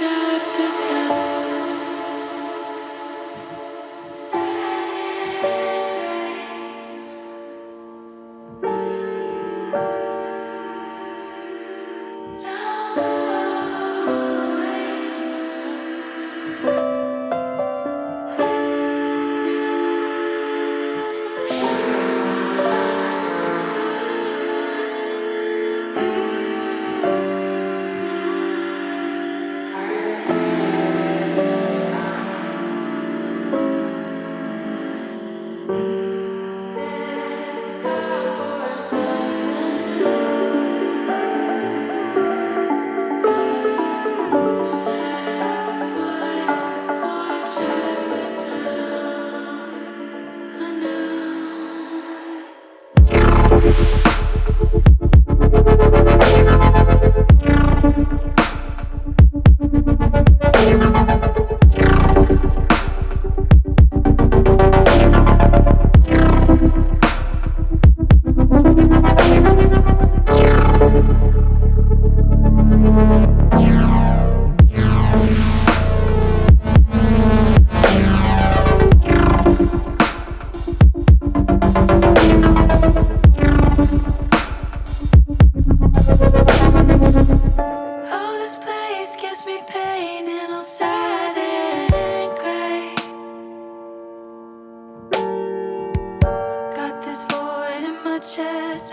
shadow. cause me pain and I'll sad and cry. Got this void in my chest.